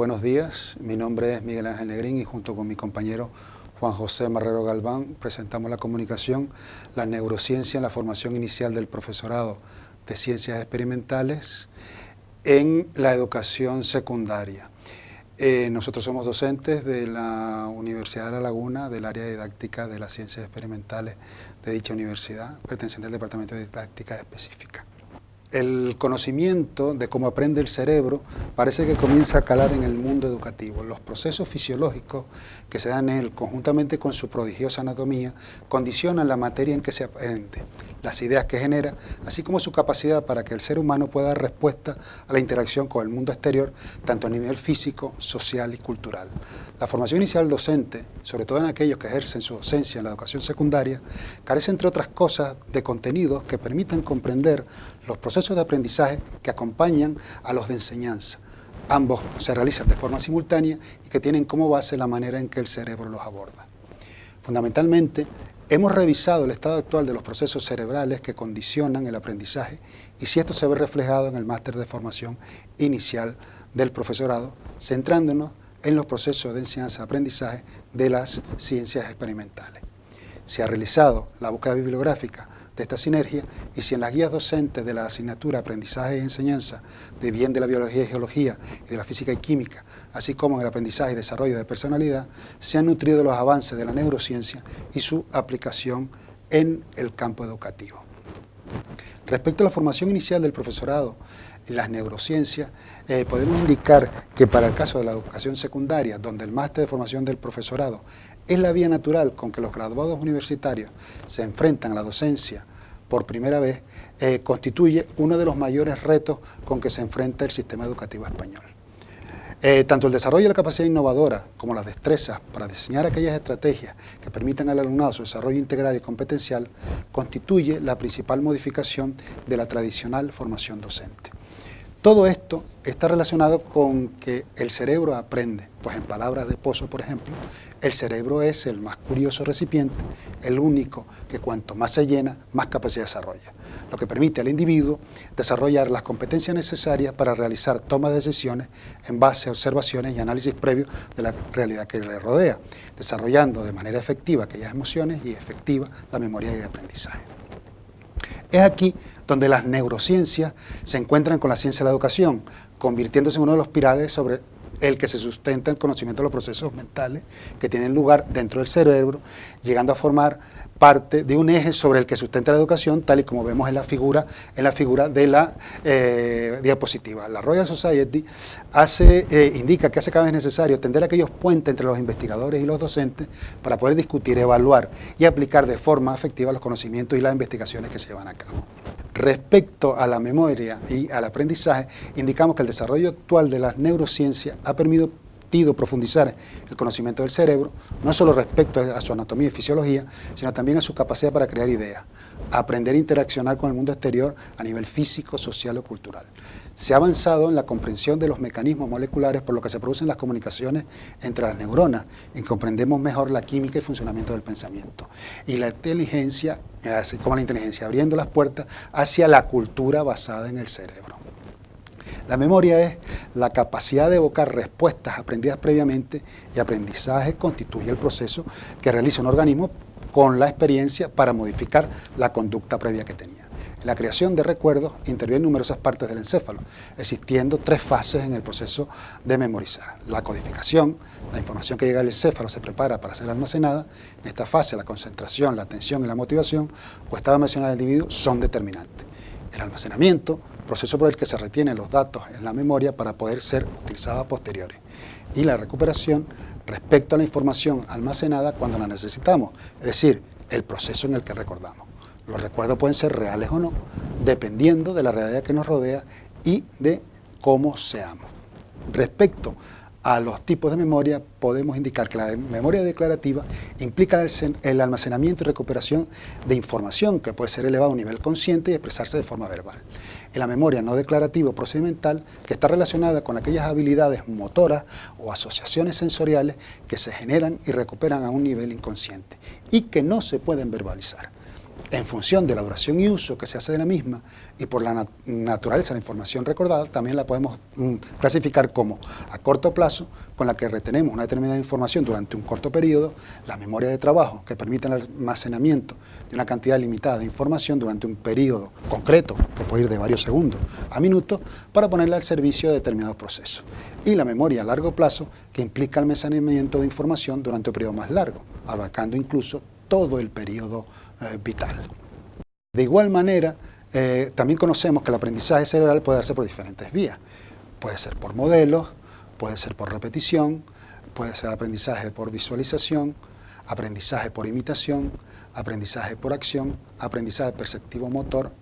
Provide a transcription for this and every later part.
Buenos días, mi nombre es Miguel Ángel Negrín y junto con mi compañero Juan José Marrero Galván presentamos la comunicación La neurociencia en la formación inicial del profesorado de ciencias experimentales en la educación secundaria. Eh, nosotros somos docentes de la Universidad de La Laguna, del área didáctica de las ciencias experimentales de dicha universidad, perteneciente al Departamento de Didáctica Específica el conocimiento de cómo aprende el cerebro parece que comienza a calar en el mundo educativo. Los procesos fisiológicos que se dan en él, conjuntamente con su prodigiosa anatomía, condicionan la materia en que se aprende, las ideas que genera, así como su capacidad para que el ser humano pueda dar respuesta a la interacción con el mundo exterior, tanto a nivel físico, social y cultural. La formación inicial docente, sobre todo en aquellos que ejercen su docencia en la educación secundaria, carece, entre otras cosas, de contenidos que permitan comprender los procesos de aprendizaje que acompañan a los de enseñanza. Ambos se realizan de forma simultánea y que tienen como base la manera en que el cerebro los aborda. Fundamentalmente, hemos revisado el estado actual de los procesos cerebrales que condicionan el aprendizaje y si esto se ve reflejado en el máster de formación inicial del profesorado, centrándonos en los procesos de enseñanza-aprendizaje de las ciencias experimentales. Se ha realizado la búsqueda bibliográfica de esta sinergia y si en las guías docentes de la asignatura Aprendizaje y Enseñanza de bien de la Biología y Geología y de la Física y Química, así como en el Aprendizaje y Desarrollo de Personalidad, se han nutrido los avances de la neurociencia y su aplicación en el campo educativo. Respecto a la formación inicial del profesorado en las neurociencias, eh, podemos indicar que para el caso de la educación secundaria, donde el máster de formación del profesorado es la vía natural con que los graduados universitarios se enfrentan a la docencia por primera vez, eh, constituye uno de los mayores retos con que se enfrenta el sistema educativo español. Eh, tanto el desarrollo de la capacidad innovadora como las destrezas para diseñar aquellas estrategias que permitan al alumnado su desarrollo integral y competencial constituye la principal modificación de la tradicional formación docente. Todo esto está relacionado con que el cerebro aprende, pues en palabras de Pozo, por ejemplo, el cerebro es el más curioso recipiente, el único que cuanto más se llena, más capacidad desarrolla, lo que permite al individuo desarrollar las competencias necesarias para realizar toma de decisiones en base a observaciones y análisis previos de la realidad que le rodea, desarrollando de manera efectiva aquellas emociones y efectiva la memoria y el aprendizaje. Es aquí donde las neurociencias se encuentran con la ciencia de la educación, convirtiéndose en uno de los pilares sobre el que se sustenta el conocimiento de los procesos mentales que tienen lugar dentro del cerebro, llegando a formar parte de un eje sobre el que sustenta la educación, tal y como vemos en la figura, en la figura de la eh, diapositiva. La Royal Society hace, eh, indica que hace cada vez necesario tender aquellos puentes entre los investigadores y los docentes para poder discutir, evaluar y aplicar de forma efectiva los conocimientos y las investigaciones que se llevan a cabo. Respecto a la memoria y al aprendizaje, indicamos que el desarrollo actual de las neurociencias ha permitido profundizar el conocimiento del cerebro, no solo respecto a su anatomía y fisiología, sino también a su capacidad para crear ideas, aprender a interaccionar con el mundo exterior a nivel físico, social o cultural. Se ha avanzado en la comprensión de los mecanismos moleculares por lo que se producen las comunicaciones entre las neuronas y comprendemos mejor la química y funcionamiento del pensamiento. Y la inteligencia, así como la inteligencia, abriendo las puertas hacia la cultura basada en el cerebro. La memoria es la capacidad de evocar respuestas aprendidas previamente y aprendizaje constituye el proceso que realiza un organismo con la experiencia para modificar la conducta previa que tenía. En la creación de recuerdos intervienen numerosas partes del encéfalo, existiendo tres fases en el proceso de memorizar. La codificación, la información que llega al encéfalo se prepara para ser almacenada. En esta fase la concentración, la atención y la motivación estado emocional del individuo son determinantes. El almacenamiento, proceso por el que se retienen los datos en la memoria para poder ser utilizados posteriores. Y la recuperación respecto a la información almacenada cuando la necesitamos, es decir, el proceso en el que recordamos. Los recuerdos pueden ser reales o no, dependiendo de la realidad que nos rodea y de cómo seamos. Respecto a los tipos de memoria, podemos indicar que la memoria declarativa implica el, almacenamiento y recuperación de información que puede ser elevada a un nivel consciente y expresarse de forma verbal. En la memoria no declarativa o procedimental, que está relacionada con aquellas habilidades motoras o asociaciones sensoriales que se generan y recuperan a un nivel inconsciente y que no se pueden verbalizar. En función de la duración y uso que se hace de la misma y por la naturaleza de la información recordada, también la podemos mm, clasificar como a corto plazo, con la que retenemos una determinada información durante un corto periodo, la memoria de trabajo, que permite el almacenamiento de una cantidad limitada de información durante un periodo concreto, que puede ir de varios segundos a minutos, para ponerla al servicio de determinados procesos. Y la memoria a largo plazo, que implica almacenamiento de información durante un periodo más largo, abarcando incluso todo el periodo eh, vital. De igual manera, eh, también conocemos que el aprendizaje cerebral puede darse por diferentes vías. Puede ser por modelos, puede ser por repetición, puede ser aprendizaje por visualización, aprendizaje por imitación, aprendizaje por acción, aprendizaje perceptivo motor,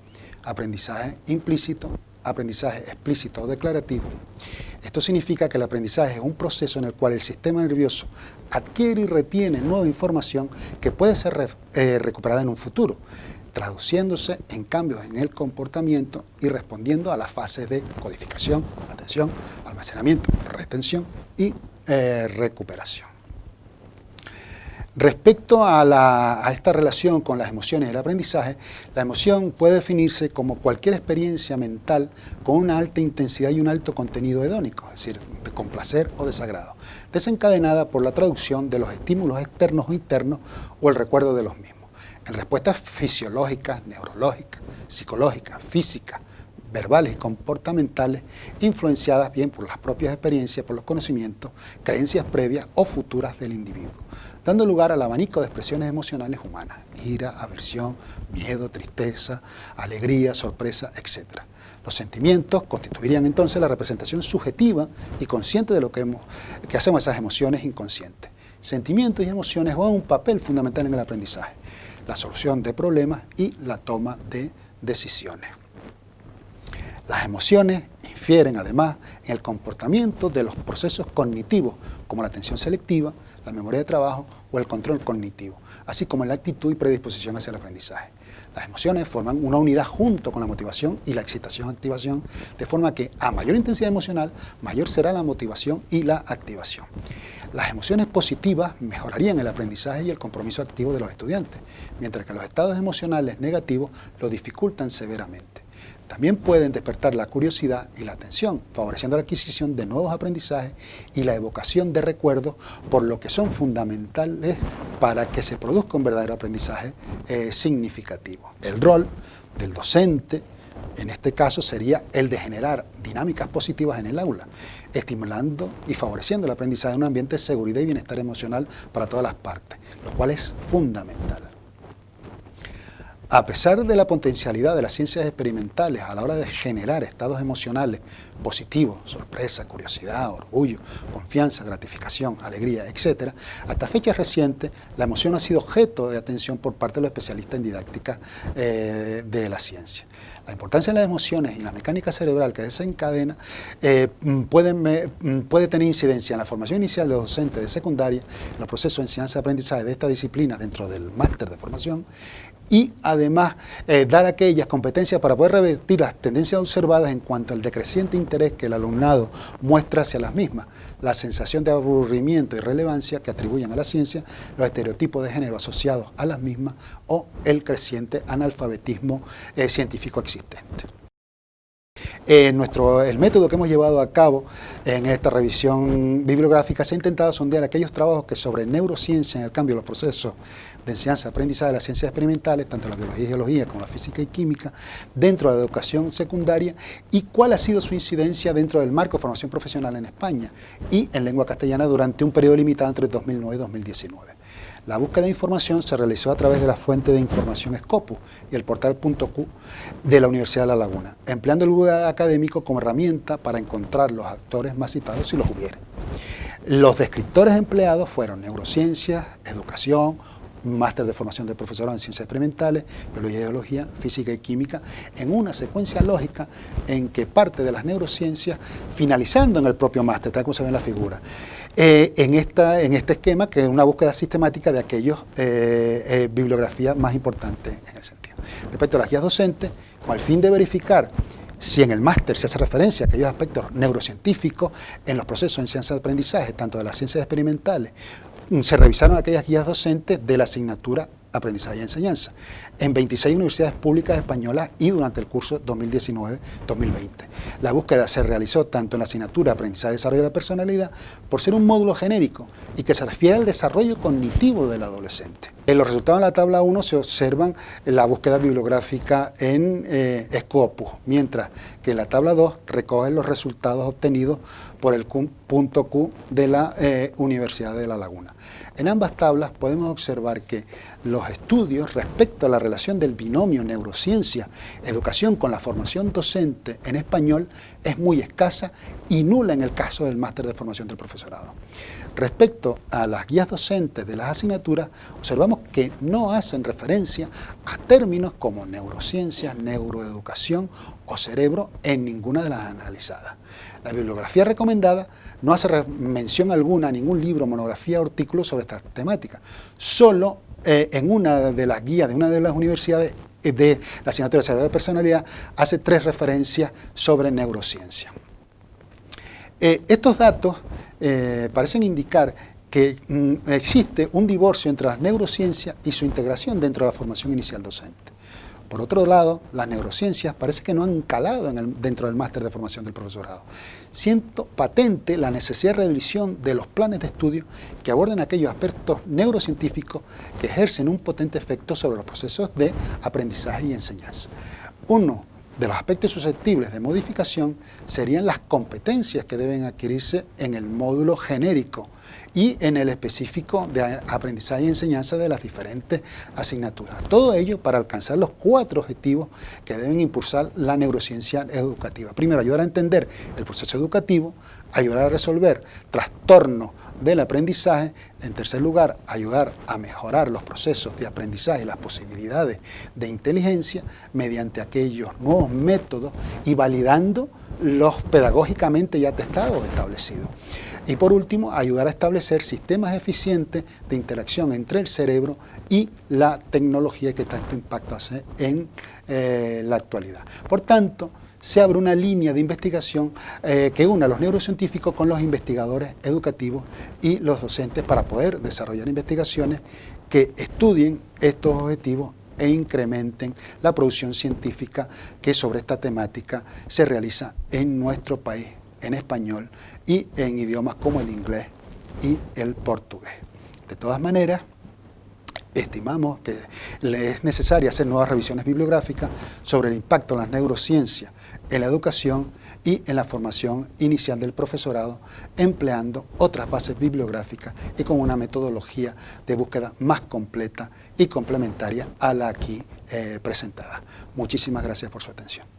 aprendizaje implícito, aprendizaje explícito o declarativo. Esto significa que el aprendizaje es un proceso en el cual el sistema nervioso adquiere y retiene nueva información que puede ser eh, recuperada en un futuro, traduciéndose en cambios en el comportamiento y respondiendo a las fases de codificación, atención, almacenamiento, retención y eh, recuperación. Respecto a, esta relación con las emociones y el aprendizaje, la emoción puede definirse como cualquier experiencia mental con una alta intensidad y un alto contenido hedónico, es decir, de complacer o desagrado, desencadenada por la traducción de los estímulos externos o internos o el recuerdo de los mismos, en respuestas fisiológicas, neurológicas, psicológicas, físicas, verbales y comportamentales influenciadas bien por las propias experiencias, por los conocimientos, creencias previas o futuras del individuo, dando lugar al abanico de expresiones emocionales humanas, ira, aversión, miedo, tristeza, alegría, sorpresa, etc. Los sentimientos constituirían entonces la representación subjetiva y consciente de lo que, hacemos esas emociones inconscientes. Sentimientos y emociones juegan un papel fundamental en el aprendizaje, la solución de problemas y la toma de decisiones. Las emociones infieren además en el comportamiento de los procesos cognitivos, como la atención selectiva, la memoria de trabajo o el control cognitivo, así como en la actitud y predisposición hacia el aprendizaje. Las emociones forman una unidad junto con la motivación y la excitación-activación, de forma que a mayor intensidad emocional, mayor será la motivación y la activación. Las emociones positivas mejorarían el aprendizaje y el compromiso activo de los estudiantes, mientras que los estados emocionales negativos lo dificultan severamente. También pueden despertar la curiosidad y la atención, favoreciendo la adquisición de nuevos aprendizajes y la evocación de recuerdos, por lo que son fundamentales para que se produzca un verdadero aprendizaje eh, significativo. El rol del docente, en este caso, sería el de generar dinámicas positivas en el aula, estimulando y favoreciendo el aprendizaje en un ambiente de seguridad y bienestar emocional para todas las partes, lo cual es fundamental. A pesar de la potencialidad de las ciencias experimentales a la hora de generar estados emocionales positivos, sorpresa, curiosidad, orgullo, confianza, gratificación, alegría, etc., hasta fechas recientes la emoción ha sido objeto de atención por parte de los especialistas en didáctica eh, de la ciencia. La importancia de las emociones y la mecánica cerebral que desencadena eh, puede, puede tener incidencia en la formación inicial de docentes de secundaria, en los procesos de enseñanza-aprendizaje de esta disciplina dentro del máster de formación y además eh, dar aquellas competencias para poder revertir las tendencias observadas en cuanto al decreciente interés que el alumnado muestra hacia las mismas, la sensación de aburrimiento y relevancia que atribuyen a la ciencia, los estereotipos de género asociados a las mismas o el creciente analfabetismo eh, científico existente. Eh, nuestro, el método que hemos llevado a cabo en esta revisión bibliográfica se ha intentado sondear aquellos trabajos que sobre neurociencia en el cambio de los procesos de enseñanza-aprendizaje de las ciencias experimentales, tanto la biología y geología como la física y química, dentro de la educación secundaria y cuál ha sido su incidencia dentro del marco de formación profesional en España y en lengua castellana durante un periodo limitado entre 2009 y 2019. La búsqueda de información se realizó a través de la fuente de información Scopus y el portal .q de la Universidad de La Laguna, empleando el Google académico como herramienta para encontrar los actores más citados si los hubiera. Los descriptores empleados fueron neurociencias, educación, máster de formación de profesorado en ciencias experimentales, biología y geología, física y química, en una secuencia lógica en que parte de las neurociencias, finalizando en el propio máster, tal como se ve en la figura, eh, en, esta, en este esquema, que es una búsqueda sistemática de aquellos eh, eh, bibliografías más importantes en el sentido. Respecto a las guías docentes, con el fin de verificar si en el máster se hace referencia a aquellos aspectos neurocientíficos en los procesos de enseñanza de aprendizaje, tanto de las ciencias experimentales se revisaron aquellas guías docentes de la asignatura aprendizaje y enseñanza, en 26 universidades públicas españolas y durante el curso 2019-2020. La búsqueda se realizó tanto en la asignatura Aprendizaje y Desarrollo de la Personalidad, por ser un módulo genérico y que se refiere al desarrollo cognitivo del adolescente. En los resultados de la tabla 1 se observan la búsqueda bibliográfica en eh, Scopus, mientras que la tabla 2 recoge los resultados obtenidos por el Q de la eh, Universidad de La Laguna. En ambas tablas podemos observar que los estudios respecto a la relación del binomio neurociencia-educación con la formación docente en español es muy escasa y nula en el caso del máster de formación del profesorado. Respecto a las guías docentes de las asignaturas, observamos que no hacen referencia a términos como neurociencia, neuroeducación o cerebro en ninguna de las analizadas. La bibliografía recomendada no hace mención alguna a ningún libro, monografía o artículo sobre esta temática. Solo eh, en una de las guías de una de las universidades eh, de la asignatura de cerebro de personalidad hace tres referencias sobre neurociencia. Eh, estos datos eh, parecen indicar que mm, existe un divorcio entre las neurociencias y su integración dentro de la formación inicial docente. Por otro lado, las neurociencias parece que no han calado dentro del máster de formación del profesorado. Siento patente la necesidad de revisión de los planes de estudio que aborden aquellos aspectos neurocientíficos que ejercen un potente efecto sobre los procesos de aprendizaje y enseñanza. Uno de los aspectos susceptibles de modificación serían las competencias que deben adquirirse en el módulo genérico y en el específico de aprendizaje y enseñanza de las diferentes asignaturas. Todo ello para alcanzar los cuatro objetivos que deben impulsar la neurociencia educativa. Primero, ayudar a entender el proceso educativo, ayudar a resolver trastornos del aprendizaje. En tercer lugar, ayudar a mejorar los procesos de aprendizaje y las posibilidades de inteligencia mediante aquellos nuevos métodos y validando los pedagógicamente ya testados o establecidos. Y por último, ayudar a establecer sistemas eficientes de interacción entre el cerebro y la tecnología que tanto impacto hace en eh, la actualidad. Por tanto, se abre una línea de investigación eh, que une a los neurocientíficos con los investigadores educativos y los docentes para poder desarrollar investigaciones que estudien estos objetivos e incrementen la producción científica que sobre esta temática se realiza en nuestro país en español y en idiomas como el inglés y el portugués. De todas maneras, estimamos que es necesario hacer nuevas revisiones bibliográficas sobre el impacto de las neurociencias en la educación y en la formación inicial del profesorado, empleando otras bases bibliográficas y con una metodología de búsqueda más completa y complementaria a la aquí eh, presentada. Muchísimas gracias por su atención.